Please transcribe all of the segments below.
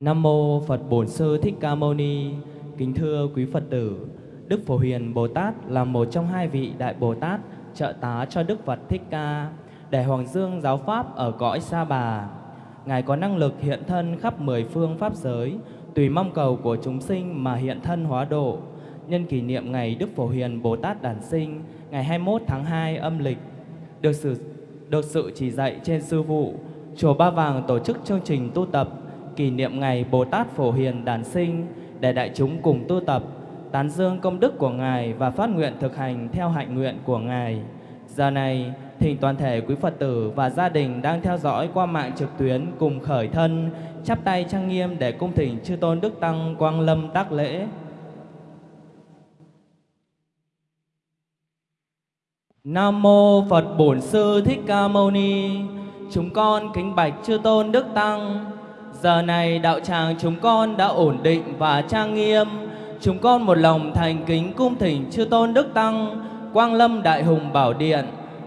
Nam mô Phật Bổn Sư Thích Ca Mâu Ni. Kính thưa quý Phật tử, Đức Phổ Hiền Bồ Tát là một trong hai vị đại Bồ Tát trợ tá cho Đức Phật Thích Ca để hoàng dương giáo pháp ở cõi Sa Bà. Ngài có năng lực hiện thân khắp mười phương pháp giới, tùy mong cầu của chúng sinh mà hiện thân hóa độ. Nhân kỷ niệm ngày Đức Phổ Hiền Bồ Tát đản sinh, ngày 21 tháng 2 âm lịch, được sự được sự chỉ dạy trên sư vụ, chùa Ba Vàng tổ chức chương trình tu tập kỷ niệm ngày Bồ Tát Phổ Hiền đản sinh để đại chúng cùng tu tập, tán dương công đức của Ngài và phát nguyện thực hành theo hạnh nguyện của Ngài. Giờ này, thỉnh toàn thể quý Phật tử và gia đình đang theo dõi qua mạng trực tuyến cùng khởi thân, chắp tay trang nghiêm để cung thỉnh chư tôn Đức Tăng Quang Lâm tác lễ. Nam mô Phật Bổn Sư Thích Ca Mâu Ni. Chúng con kính bạch chư tôn Đức Tăng. Giờ này đạo tràng chúng con đã ổn định và trang nghiêm. Chúng con một lòng thành kính cung thỉnh chư tôn Đức Tăng, Quang Lâm Đại Hùng Bảo Điện,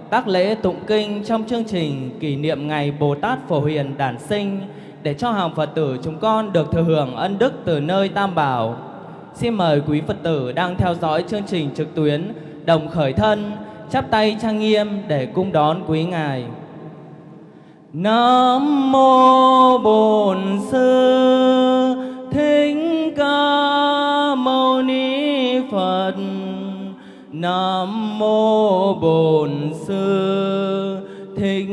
tác lễ tụng kinh trong chương trình kỷ niệm ngày Bồ Tát Phổ Hiền đản sinh để cho hàng Phật tử chúng con được thừa hưởng ân đức từ nơi Tam Bảo. Xin mời quý Phật tử đang theo dõi chương trình trực tuyến đồng khởi thân, chắp tay trang nghiêm để cung đón quý ngài. Nam mô Bổn Sư Thích Ca Mâu Ni Phật. Nam mô Bổn Sư Thích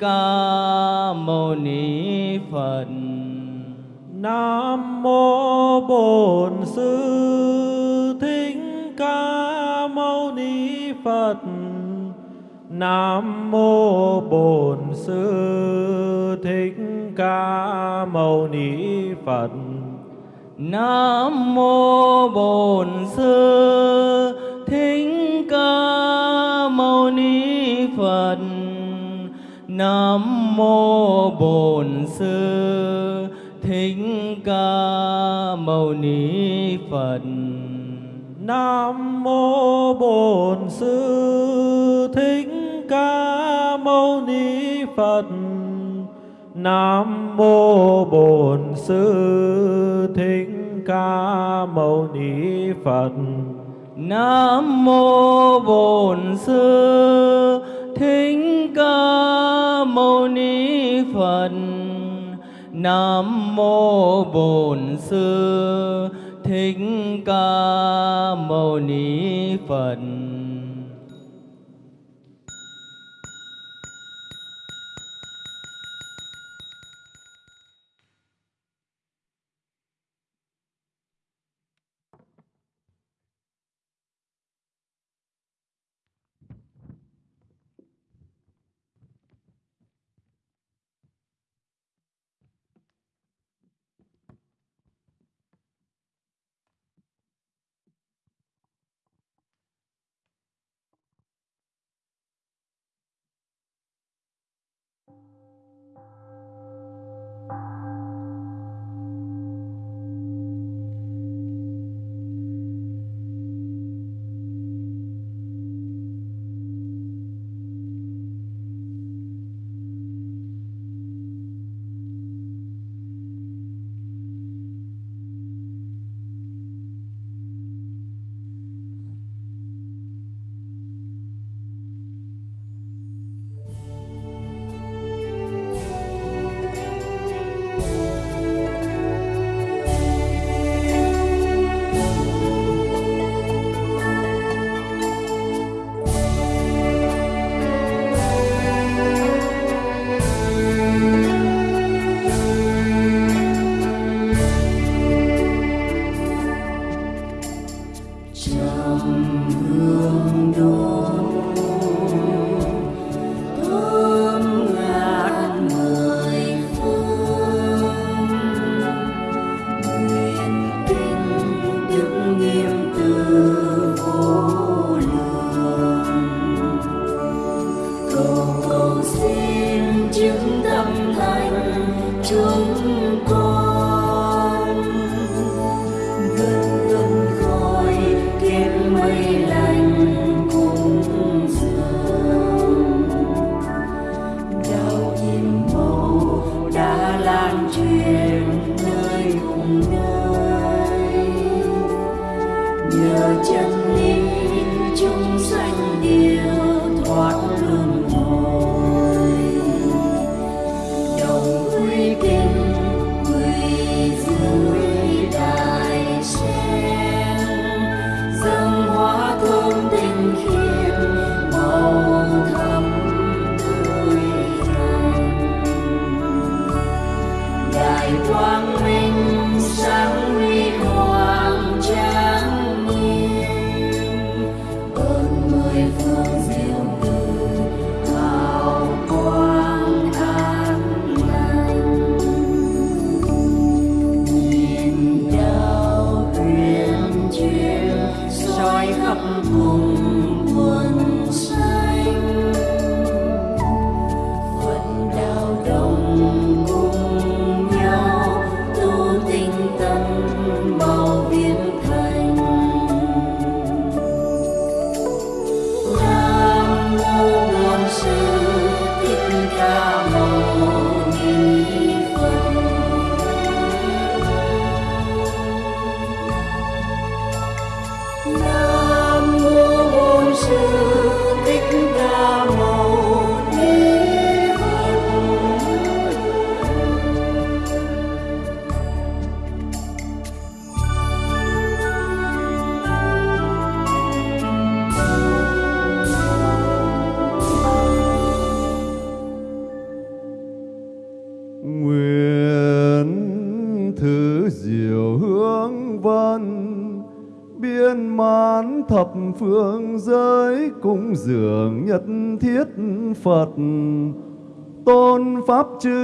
Ca Mâu Ni Phật. Nam mô Bổn Sư Thích Ca Mâu Ni Phật. Nam mô Bổn Sư Thích Ca Mâu Ni Phật. Nam mô Bổn Sư Thích Ca Mâu Ni Phật. Nam mô Bổn Sư Thích Ca Mâu Ni Phật. Nam mô Bổn Sư Thích Ca Mâu Ni Phật. Nam mô Bổn Sư Thích Ca Mâu Ni Phật. Nam mô Bổn Sư Thích Ca Mâu Ni Phật. Nam mô Bổn Sư Thích Ca Mâu Ni Phật.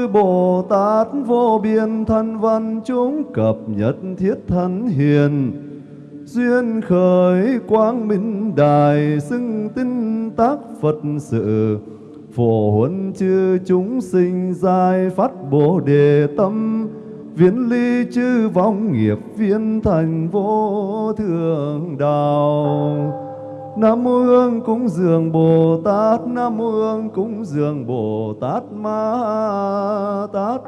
Chư Bồ Tát vô biên thân văn chúng cập nhật thiết thân hiền. Duyên khởi quang minh đài xưng tinh tác Phật sự. Phổ huấn chư chúng sinh giai phát bồ đề tâm. Viễn ly chư vong nghiệp viên thành vô thượng đạo. Nam mô Hương cúng dường Bồ Tát, Nam mô Hương cúng dường Bồ Tát Ma Tát.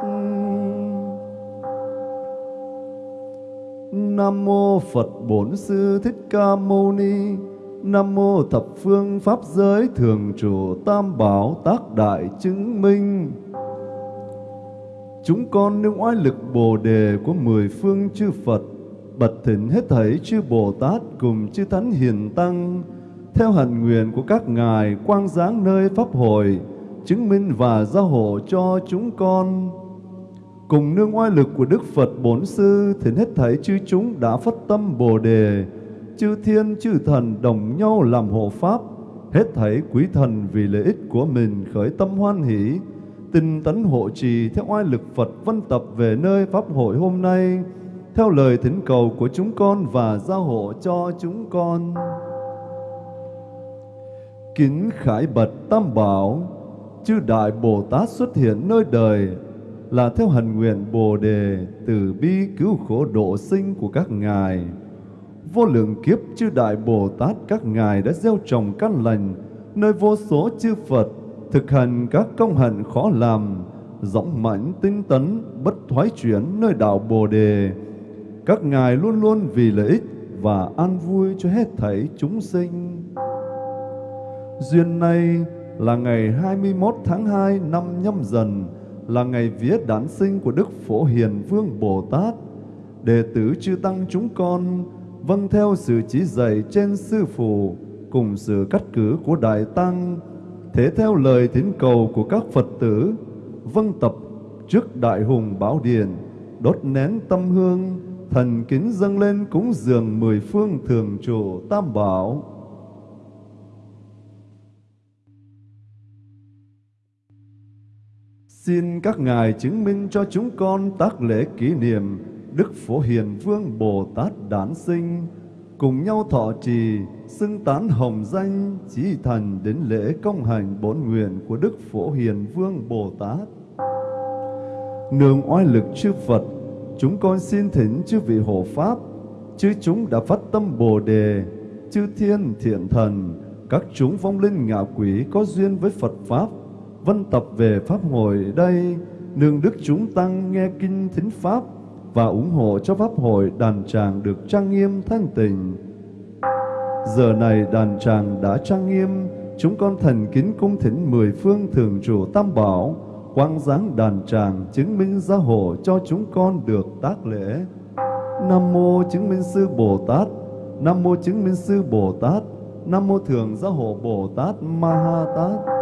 Nam mô Phật Bổn Sư Thích Ca Mâu Ni. Nam mô thập phương pháp giới thường trụ tam bảo tác đại chứng minh. Chúng con nương oai lực Bồ đề của mười phương chư Phật, bật thỉnh hết thảy chư Bồ Tát cùng chư Thánh Hiền Tăng theo hạnh nguyện của các ngài quang giáng nơi pháp hội, chứng minh và gia hộ cho chúng con. Cùng nương oai lực của Đức Phật Bổn Sư thì hết thảy chư chúng đã phát tâm Bồ đề, chư thiên, chư thần đồng nhau làm hộ pháp, hết thảy quý thần vì lợi ích của mình khởi tâm hoan hỷ, tinh tấn hộ trì theo oai lực Phật văn tập về nơi pháp hội hôm nay, theo lời thỉnh cầu của chúng con và gia hộ cho chúng con kính khải bật tam bảo, chư đại bồ tát xuất hiện nơi đời, là theo hành nguyện bồ đề từ bi cứu khổ độ sinh của các ngài. Vô lượng kiếp chư đại bồ tát các ngài đã gieo trồng căn lành nơi vô số chư phật, thực hành các công hạnh khó làm dõng mãnh tinh tấn bất thoái chuyển nơi đạo bồ đề. Các ngài luôn luôn vì lợi ích và an vui cho hết thảy chúng sinh. Duyên nay là ngày 21 tháng 2 năm nhâm dần, là ngày vía đản sinh của Đức Phổ Hiền Vương Bồ Tát. Đệ tử chư Tăng chúng con vâng theo sự chỉ dạy trên Sư Phụ cùng sự cắt cử của Đại Tăng, thế theo lời thỉnh cầu của các Phật tử, vâng tập trước Đại Hùng Bảo điển, đốt nén tâm hương, thần kính dâng lên cúng dường mười phương thường trụ Tam Bảo. Xin các ngài chứng minh cho chúng con tác lễ kỷ niệm Đức Phổ Hiền Vương Bồ Tát đản sinh, cùng nhau thọ trì, xưng tán hồng danh, chí thành đến lễ công hành bổn nguyện của Đức Phổ Hiền Vương Bồ Tát. Nương oai lực chư Phật, chúng con xin thỉnh chư vị hộ Pháp, chư chúng đã phát tâm Bồ Đề, chư thiên thiện thần, các chúng vong linh ngạ quỷ có duyên với Phật Pháp, văn tập về Pháp hội đây, nương đức chúng tăng nghe kinh thính Pháp và ủng hộ cho Pháp hội đàn tràng được trang nghiêm thanh tịnh. Giờ này đàn tràng đã trang nghiêm, chúng con thành kính cung thỉnh mười phương thường trụ tam bảo, quang giáng đàn tràng chứng minh gia hộ cho chúng con được tác lễ. Nam mô chứng minh sư Bồ Tát, Nam mô chứng minh sư Bồ Tát, Nam mô thường gia hộ Bồ Tát Ma Ha Tát.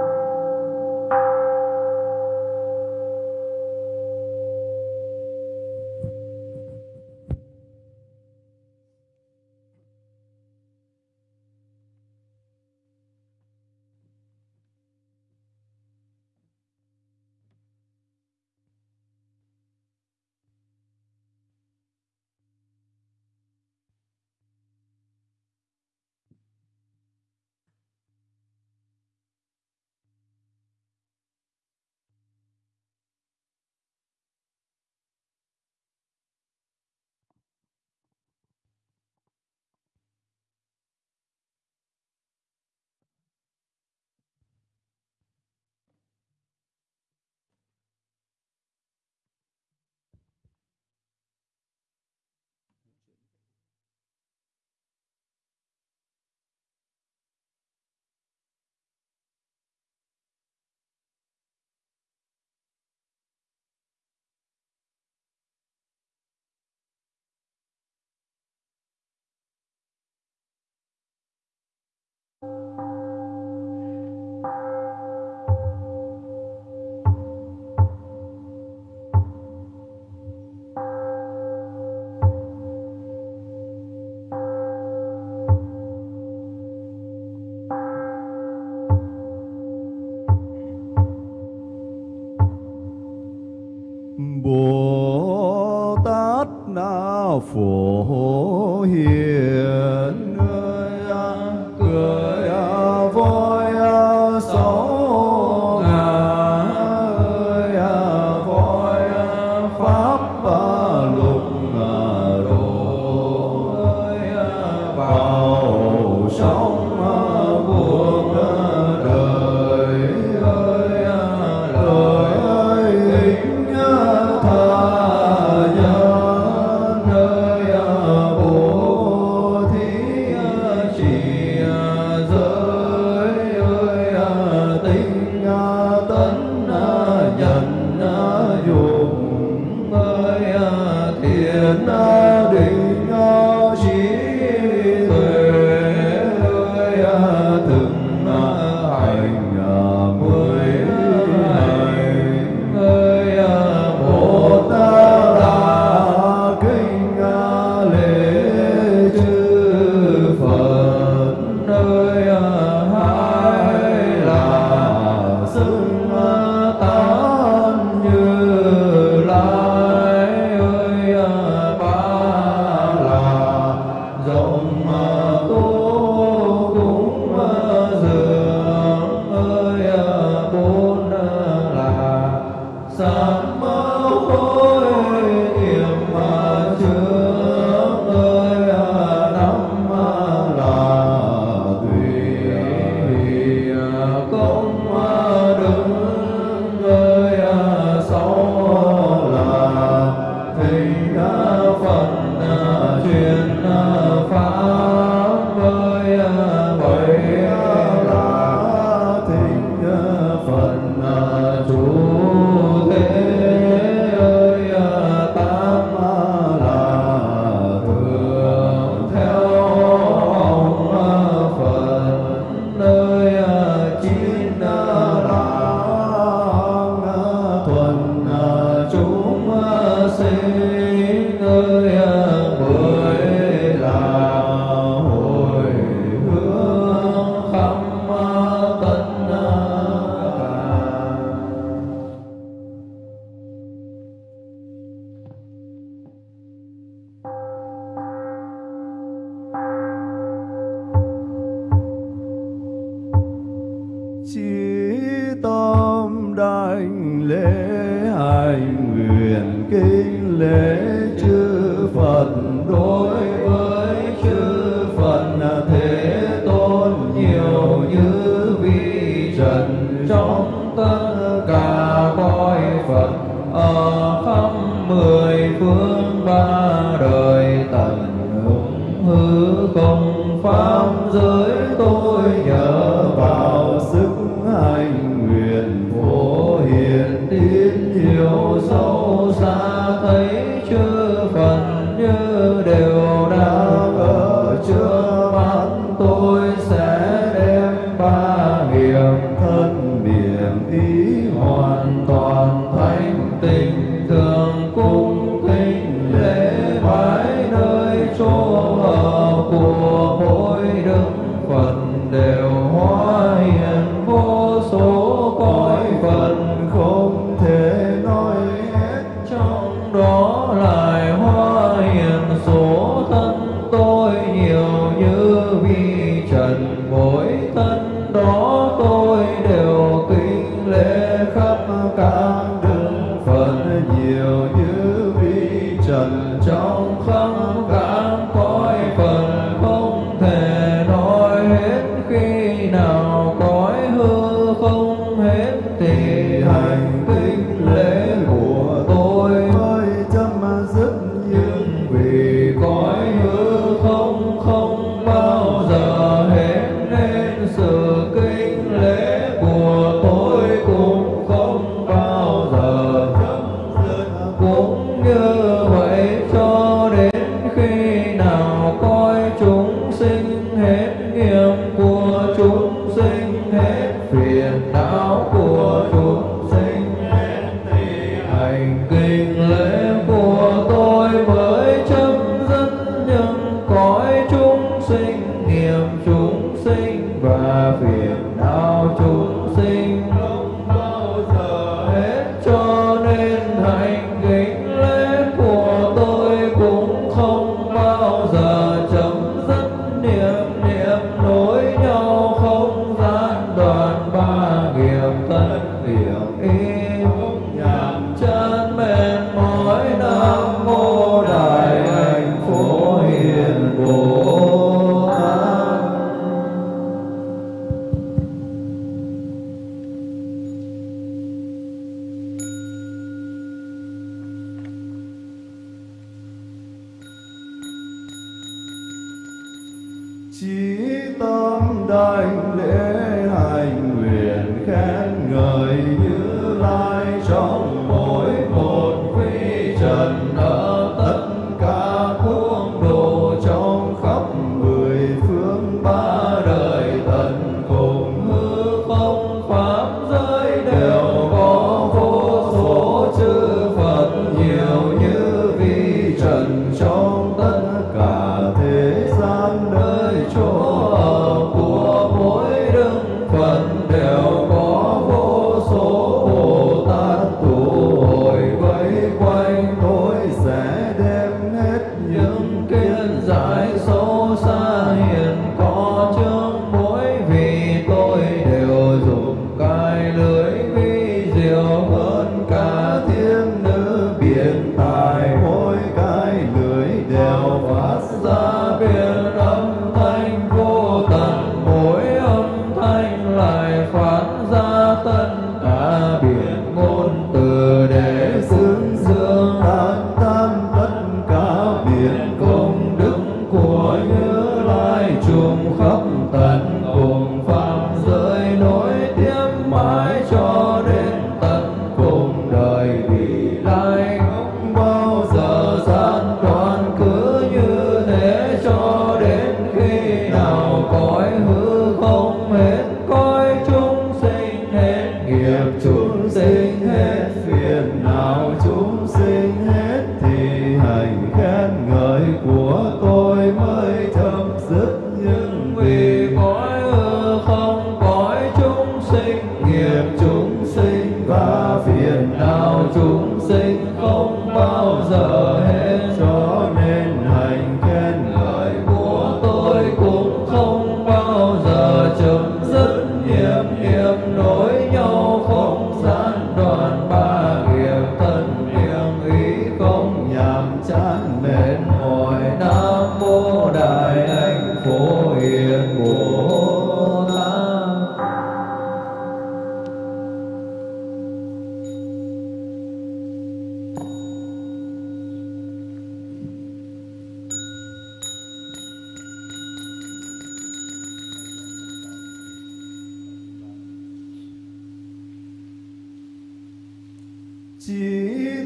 Trong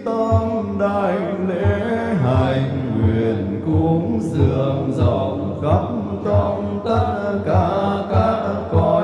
tâm đại lễ hành nguyện cúng dường dòng khắp trong tất cả các con.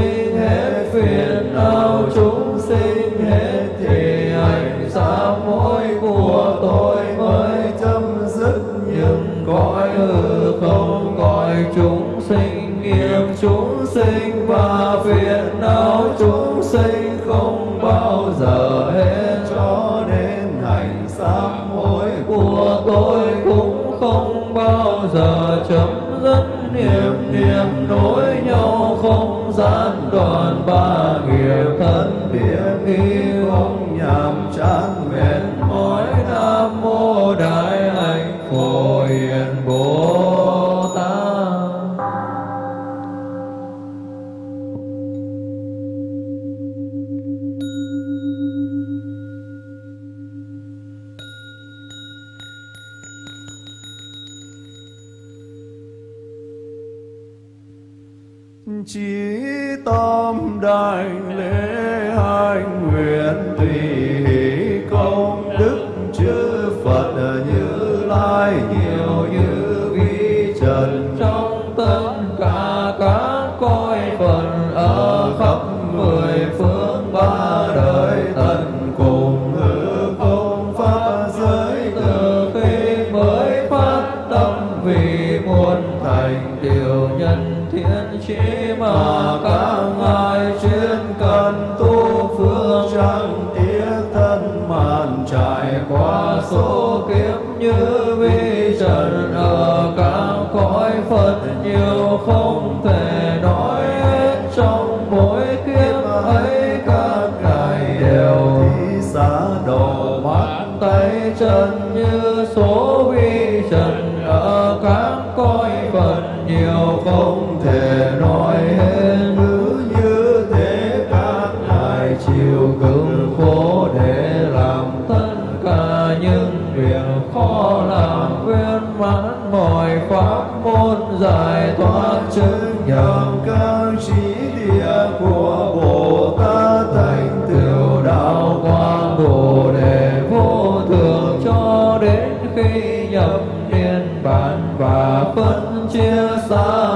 sinh hết phiền não chúng sinh hết thì hành xa mỗi của tôi mới chấm dứt. Những cõi hư không cõi chúng sinh nghiệp chúng sinh và phiền não chúng sinh không bao giờ hết. Cho đến hành xa mỗi của tôi cũng không bao giờ chấm dứt niệm niệm con ba nghiệp thân biến yêu ông nhàm chán. nhiều không thể nói hết trong mỗi kiếp ấy các ngài đều thí xá đồ mắt tay chân những việc khó làm viên mãn mọi pháp môn giải thoát chứng nhận các trí địa của bồ tát thành Tiểu đạo quang bồ đề vô thường cho đến khi nhập niên bản và phân chia xa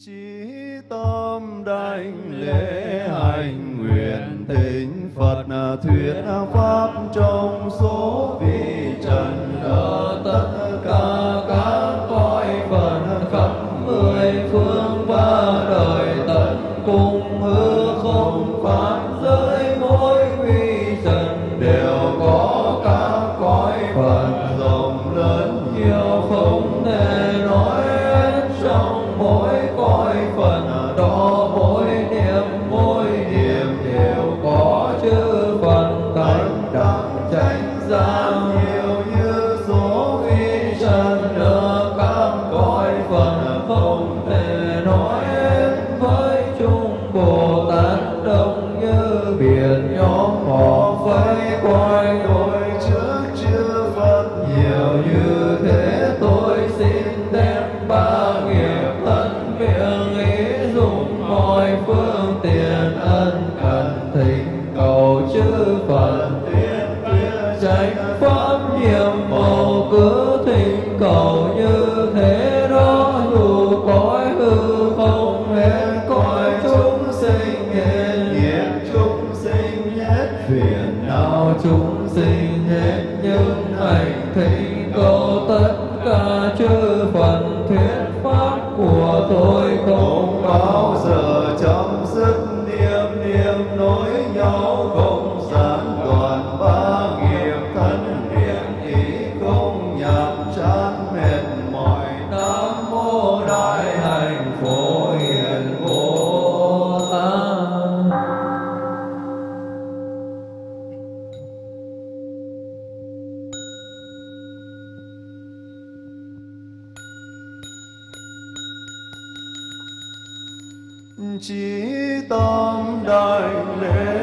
chí tâm đảnh lễ hành nguyện tình phật thuyết pháp trong số chỉ tâm đại lễ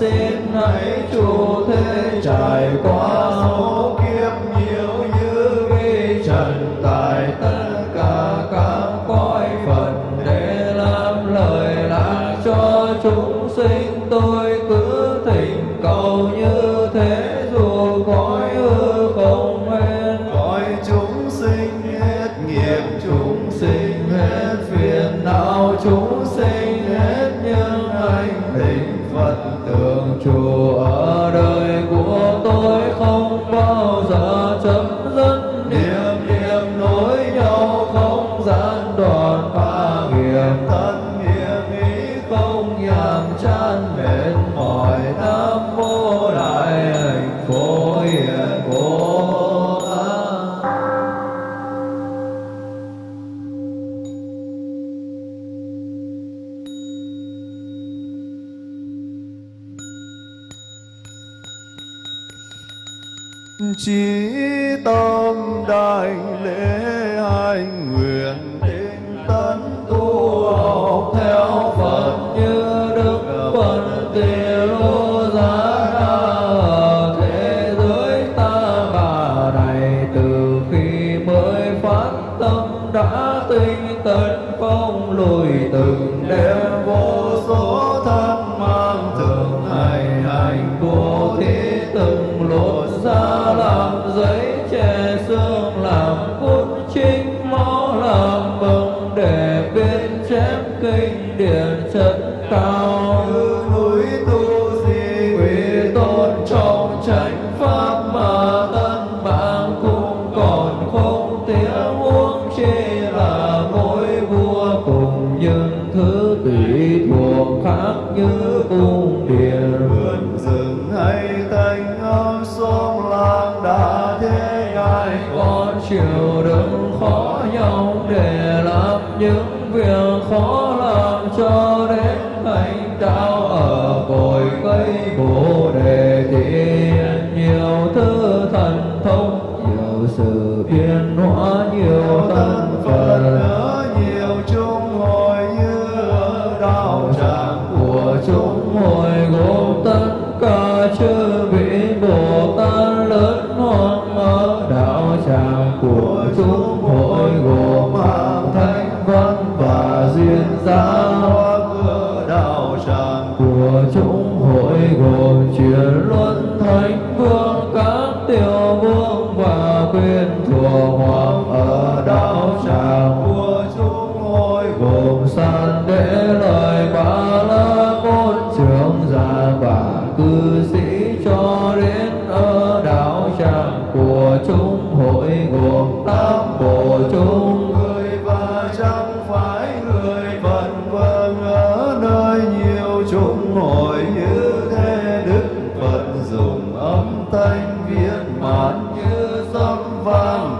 xin hãy chu thế trải qua sống.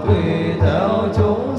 quỳ theo chúng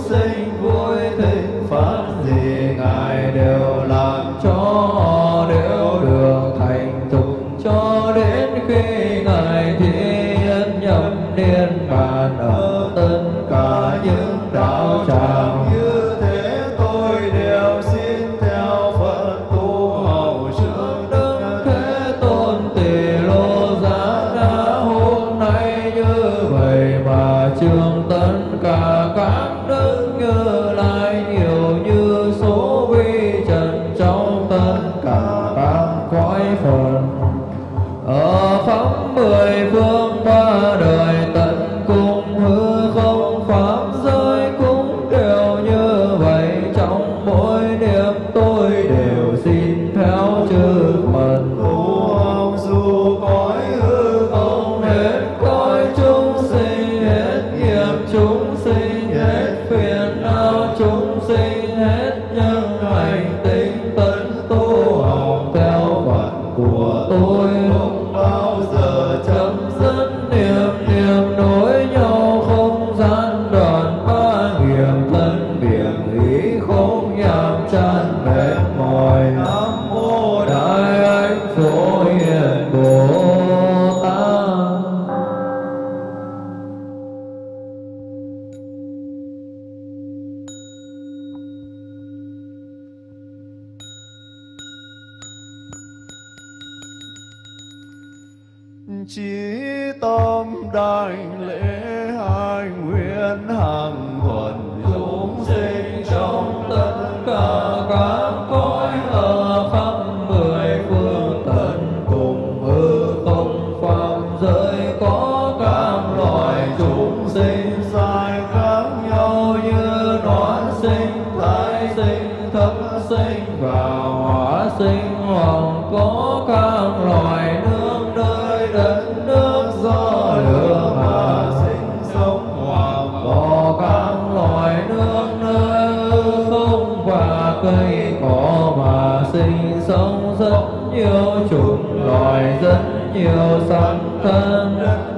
sinh hoàng có các loài nước nơi đất nước do lửa mà sinh sống. Hoàng có các loài nước nơi không và cây cỏ mà sinh sống. Rất nhiều chủng loài, rất nhiều sanh thân. đất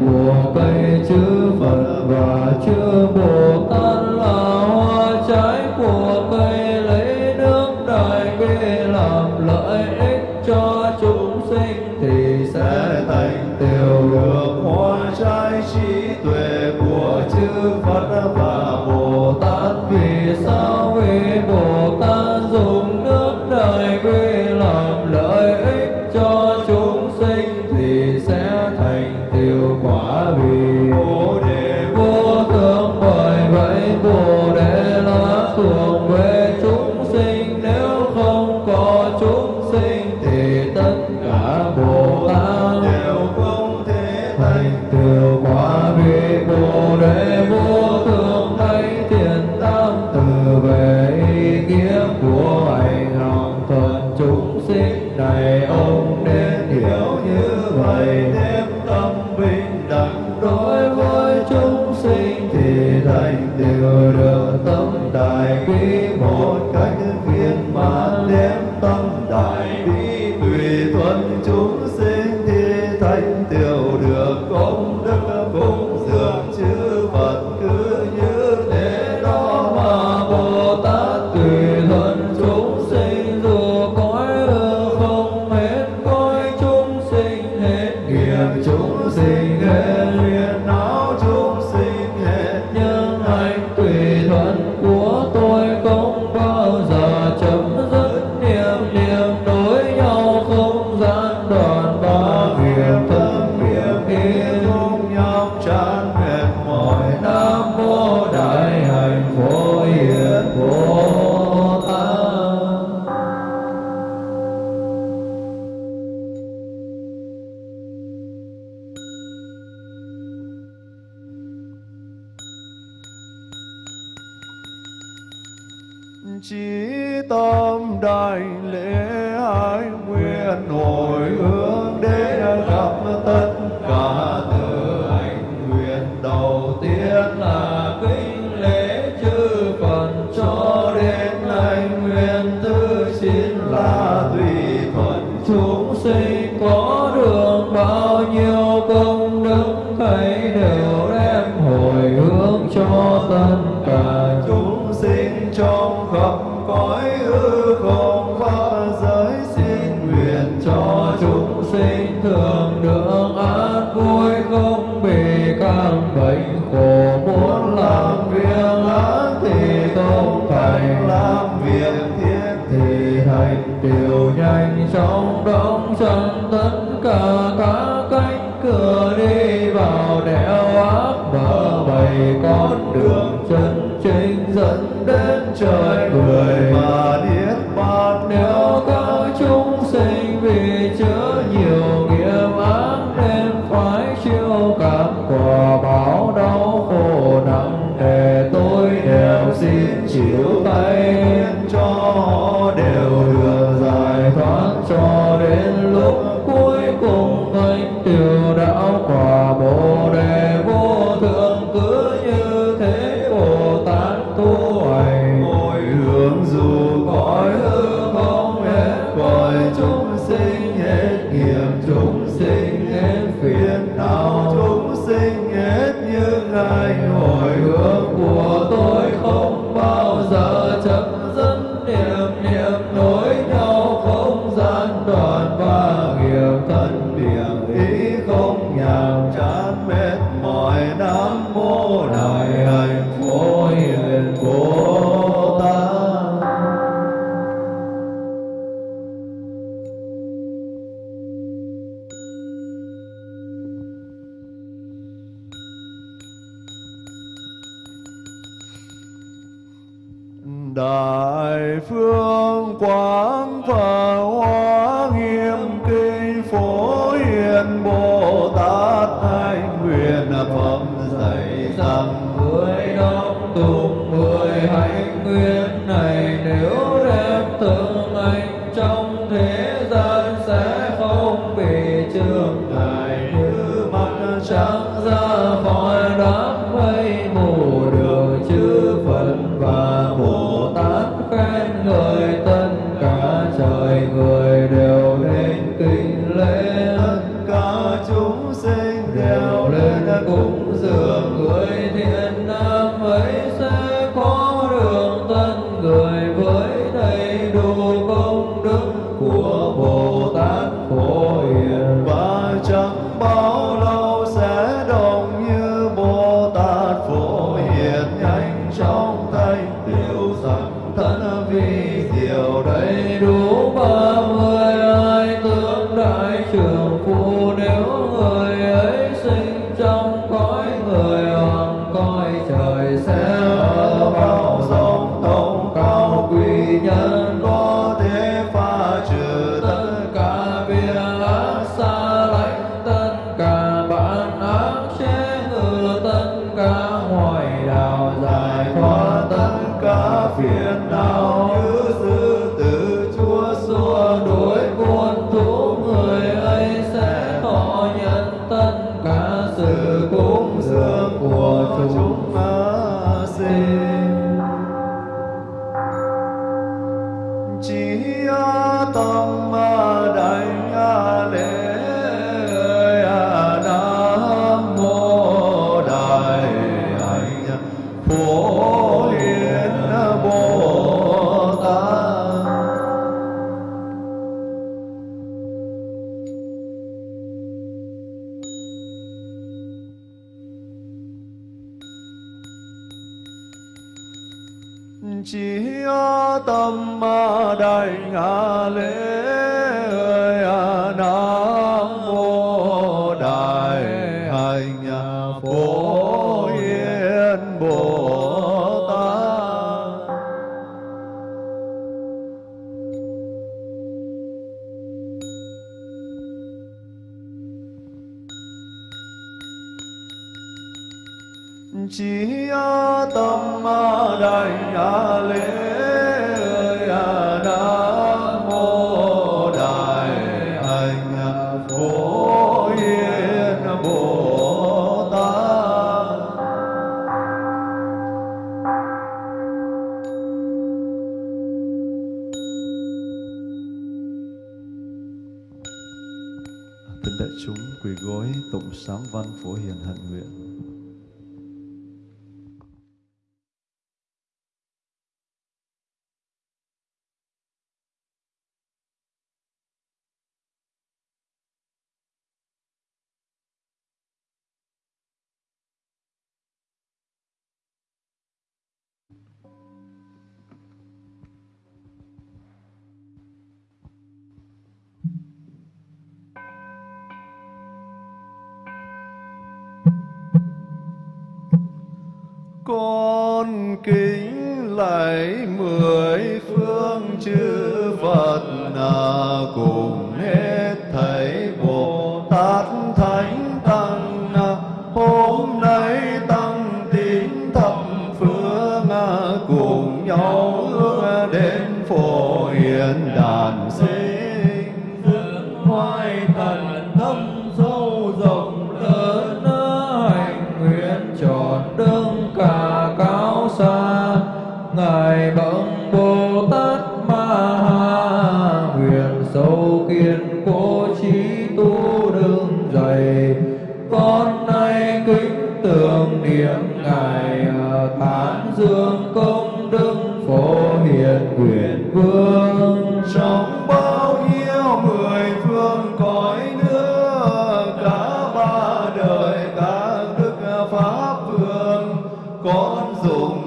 我背着 bệnh khổ muốn làm việc lớn thì tôn thành làm việc thiết thì hành điều nhanh chóng đóng chân tất cả các cánh cửa đi vào đèo ác mở bày con đường chân chính dẫn đến trời nơi tất cả trời người đều nên kinh lễ. Tất cả chúng sinh đều lên cúng dường người thiên chỉ tâm đại lễ nam mô đại hạnh phổ yên bồ tát. Kính đại chúng quỳ gối tụng sám văn phổ hiền hạnh nguyện.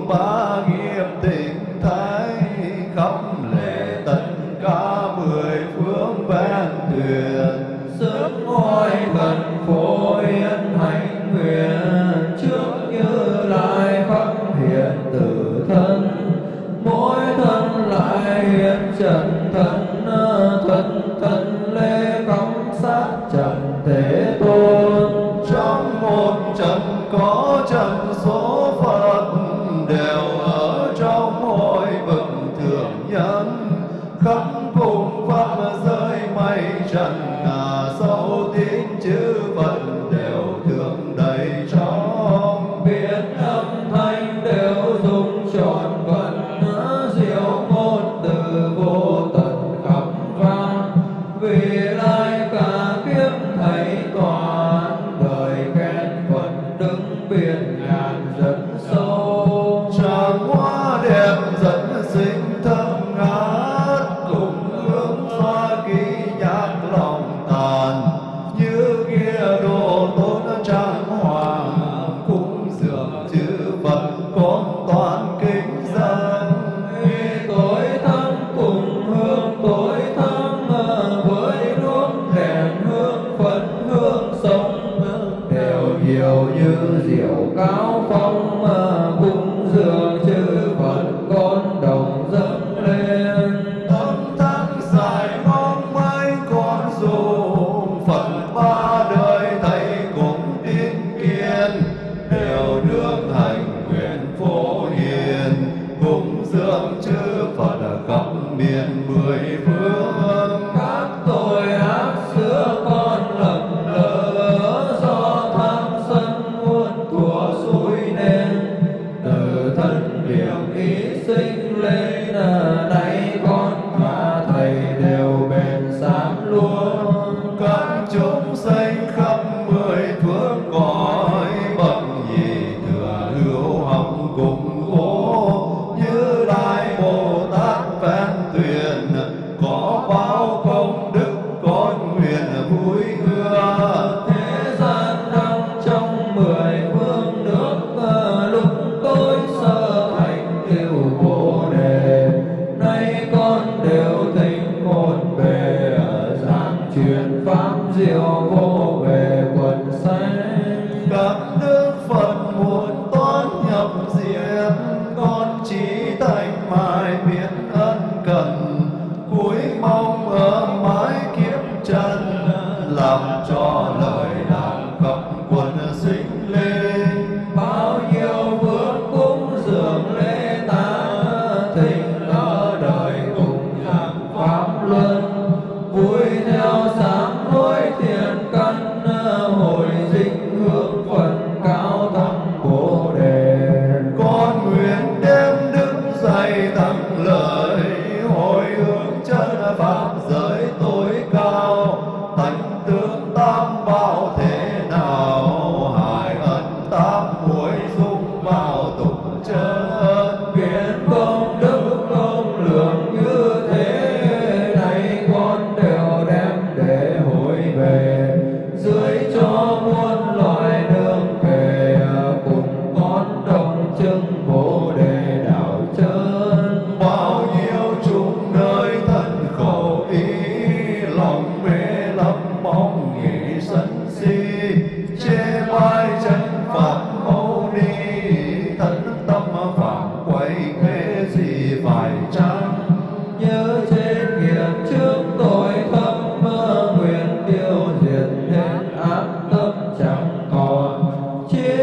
roubar.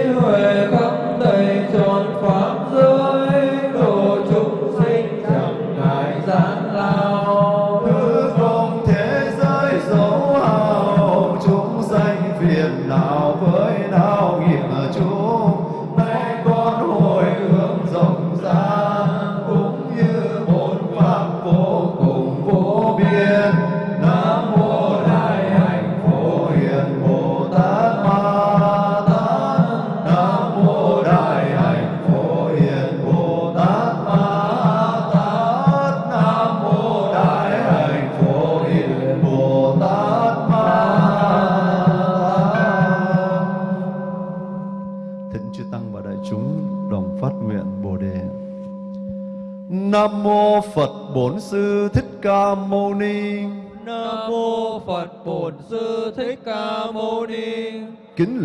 Huệ khắp đầy tròn pháp giới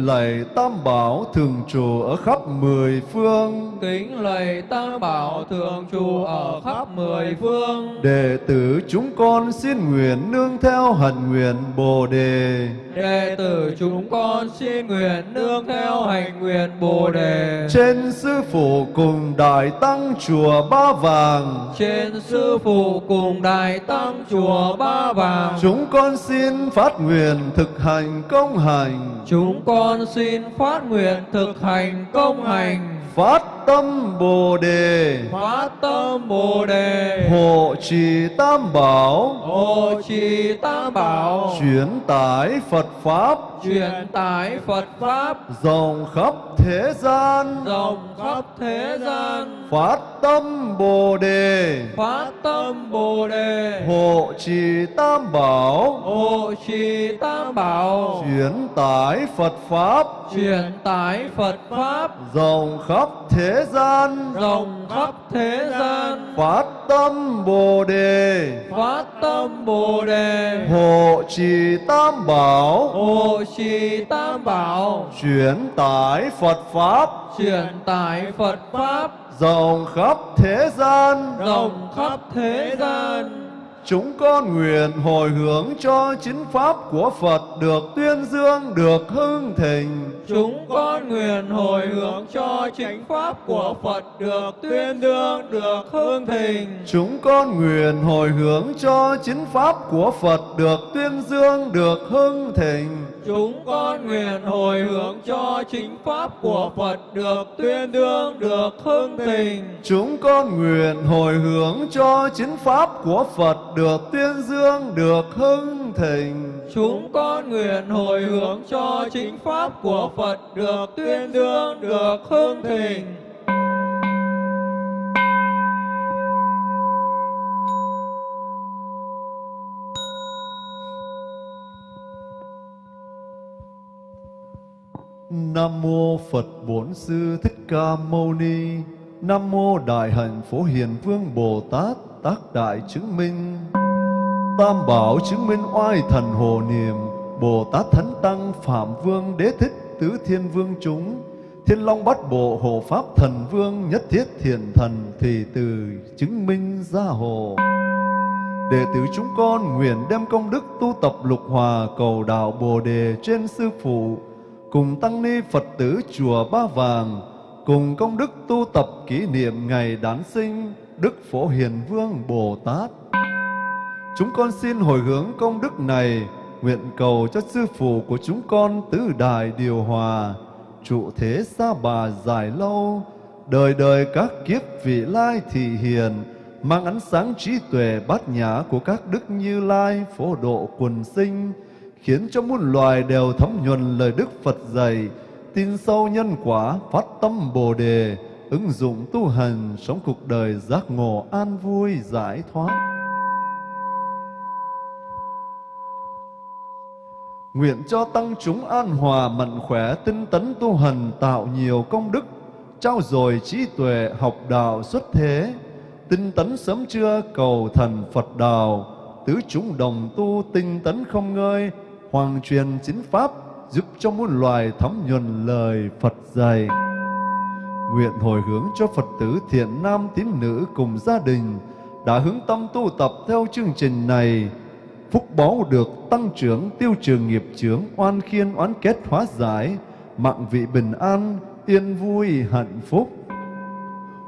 lạy Tam Bảo thường trụ ở khắp mười phương. Kính lạy Tam Bảo thường trụ ở khắp mười phương. Đệ tử chúng con xin nguyện nương theo hạnh nguyện Bồ Đề. Đệ tử chúng con xin nguyện nương theo hành nguyện Bồ Đề. Trên sư phụ cùng đại tăng chùa Ba Vàng. Trên sư phụ cùng đại tăng chùa Ba Vàng. Chúng con xin phát nguyện thực hành công hành. Chúng con xin phát nguyện thực hành công hành. phật tâm Bồ Đề. Phát tâm Bồ Đề. Hộ trì Tam Bảo. Hộ trì Tam Bảo. Chuyển tải Phật Pháp. Truyền tải Phật Pháp. Rộng khắp thế gian. Rộng khắp thế gian. Phát tâm Bồ Đề. Phát tâm Bồ Đề. Hộ trì Tam Bảo. Hộ trì Tam Bảo. Chuyển tải Phật Pháp. Truyền tải Phật Pháp. Rộng khắp thế gian. Rộng khắp thế gian. Phát tâm Bồ Đề. Phát tâm Bồ Đề. Hộ trì Tam Bảo. Hộ trì Tam Bảo. Chuyển tải Phật Pháp. Truyền tải Phật Pháp. Rộng khắp thế gian. Rộng khắp thế gian. Chúng con nguyện hồi hướng cho chính pháp của Phật được tuyên dương, được hưng thịnh. Chúng con nguyện hồi hướng cho chính pháp của Phật được tuyên dương, được hương thịnh. Chúng con nguyện hồi hướng cho chính pháp của Phật được tuyên dương, được hưng thịnh. Chúng con nguyện hồi hướng cho chính pháp của Phật được tuyên dương, được hưng thịnh. Chúng con nguyện hồi hướng cho chính pháp của Phật được tuyên dương, được hưng thịnh. Chúng con nguyện hồi hướng cho chính pháp của Phật được tuyên dương, được hưng thịnh. Nam mô Phật Bổn Sư Thích Ca Mâu Ni. Nam mô Đại Hạnh Phổ Hiền Vương Bồ Tát Tác Đại Chứng Minh. Tam Bảo chứng minh oai thần hồ niệm. Bồ Tát Thánh Tăng Phạm Vương Đế Thích Tứ Thiên Vương chúng. Thiên Long Bát Bộ Hộ Pháp Thần Vương Nhất Thiết Thiền Thần thì Từ chứng minh gia hồ Đệ tử chúng con nguyện đem công đức tu tập lục hòa cầu đạo Bồ Đề trên Sư Phụ, cùng Tăng Ni Phật tử Chùa Ba Vàng, cùng công đức tu tập kỷ niệm ngày đản sinh Đức Phổ Hiền Vương Bồ Tát. Chúng con xin hồi hướng công đức này, nguyện cầu cho Sư Phụ của chúng con tứ đại điều hòa, trụ thế xa bà dài lâu, đời đời các kiếp vị lai thị hiền, mang ánh sáng trí tuệ bát nhã của các đức như lai phổ độ quần sinh, khiến cho muôn loài đều thấm nhuần lời Đức Phật dạy, tin sâu nhân quả, phát tâm Bồ đề, ứng dụng tu hành, sống cuộc đời giác ngộ an vui giải thoát. Nguyện cho tăng chúng an hòa mạnh khỏe tinh tấn tu hành tạo nhiều công đức, trao dồi trí tuệ học đạo xuất thế, tinh tấn sớm trưa cầu thần Phật đạo, tứ chúng đồng tu tinh tấn không ngơi, hoàng truyền chính pháp giúp cho muôn loài thấm nhuần lời Phật dạy. Nguyện hồi hướng cho Phật tử thiện nam tín nữ cùng gia đình đã hướng tâm tu tập theo chương trình này, phúc báo được tăng trưởng tiêu trừ nghiệp chướng oan khiên oán kết hóa giải mạng vị bình an yên vui hạnh phúc.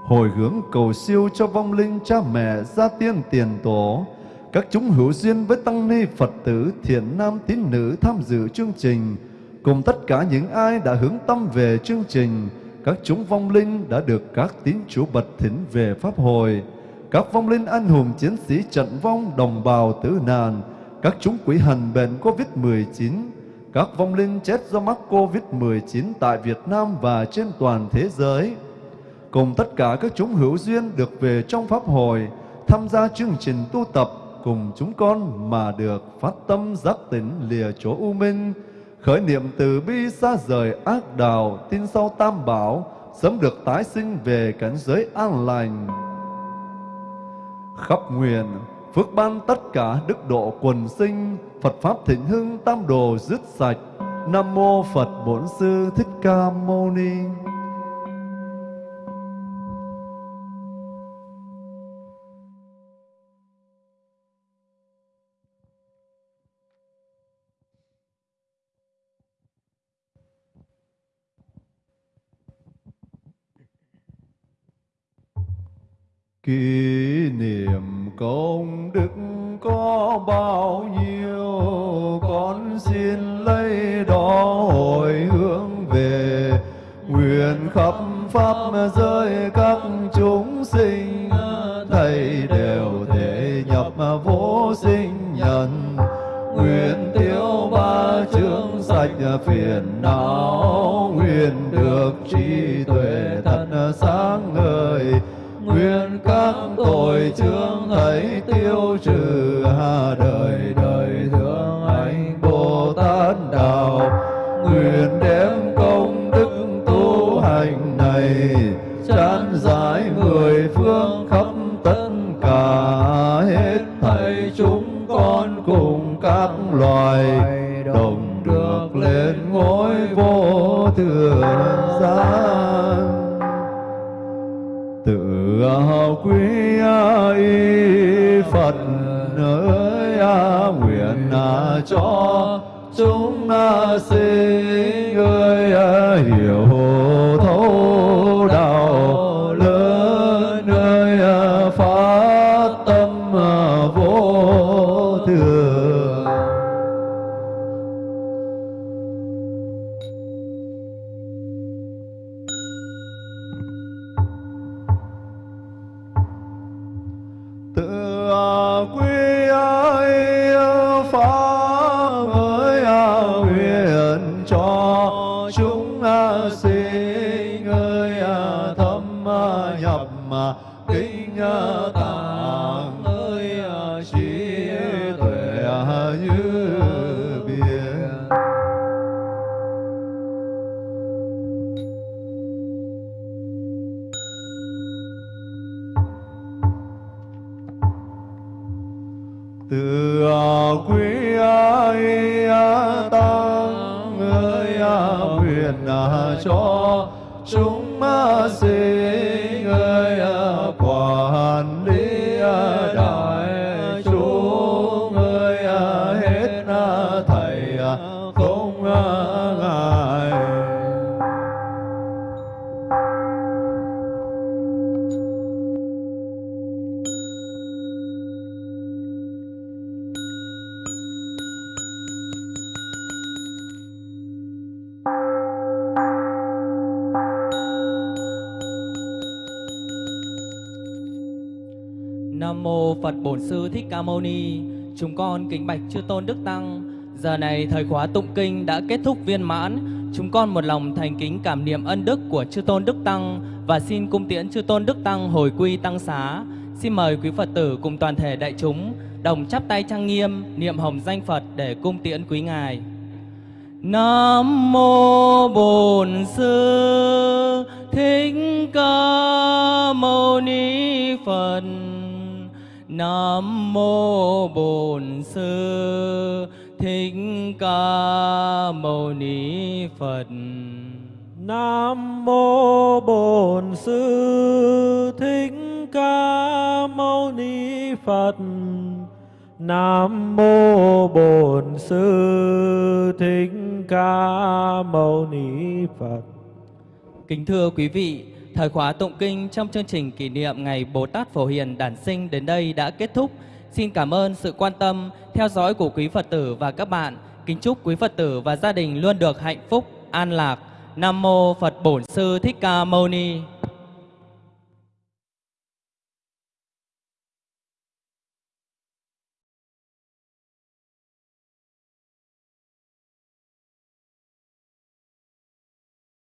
Hồi hướng cầu siêu cho vong linh cha mẹ gia tiên tiền tổ các chúng hữu duyên với tăng ni phật tử thiện nam tín nữ tham dự chương trình cùng tất cả những ai đã hướng tâm về chương trình các chúng vong linh đã được các tín chủ bật thỉnh về pháp hồi. Các vong linh anh hùng chiến sĩ trận vong đồng bào tử nạn, các chúng quỷ hành bệnh Covid-19, các vong linh chết do mắc Covid-19 tại Việt Nam và trên toàn thế giới. Cùng tất cả các chúng hữu duyên được về trong Pháp hồi tham gia chương trình tu tập cùng chúng con mà được phát tâm giác tỉnh lìa chỗ u minh, khởi niệm từ bi xa rời ác đạo, tin sau tam bảo, sớm được tái sinh về cảnh giới an lành khắp nguyện phước ban tất cả đức độ quần sinh Phật pháp thịnh hưng tam đồ dứt sạch Nam mô Phật Bổn Sư Thích Ca Mâu Ni. Kỷ niệm công đức có bao nhiêu, Con xin lấy đó hồi hướng về. Nguyện khắp Pháp giới các chúng sinh, Thầy đều thể nhập vô sinh nhân. Nguyện tiêu ba chướng sạch phiền não, Nguyện được trí tuệ thật sáng ngời tội chướng thấy tiêu trừ cho chúng sinh quý ai tăng ơi nguyện à, cho chúng sinh Ca Mâu Ni. Chúng con kính bạch chư tôn đức tăng. Giờ này thời khóa tụng kinh đã kết thúc viên mãn. Chúng con một lòng thành kính cảm niệm ân đức của chư tôn đức tăng và xin cung tiễn chư tôn đức tăng hồi quy tăng xá. Xin mời quý Phật tử cùng toàn thể đại chúng đồng chắp tay trang nghiêm, niệm hồng danh Phật để cung tiễn quý ngài. Nam mô Bổn Sư Thích Ca Mâu Ni Phật. Nam mô Bổn Sư Thích Ca Mâu Ni Phật. Nam mô Bổn Sư Thích Ca Mâu Ni Phật. Nam mô Bổn Sư Thích Ca Mâu Ni Phật. Kính thưa quý vị, thời khóa tụng kinh trong chương trình kỷ niệm ngày Bồ Tát Phổ Hiền đản sinh đến đây đã kết thúc. Xin cảm ơn sự quan tâm, theo dõi của quý Phật tử và các bạn. Kính chúc quý Phật tử và gia đình luôn được hạnh phúc, an lạc. Nam mô Phật Bổn Sư Thích Ca Mâu Ni.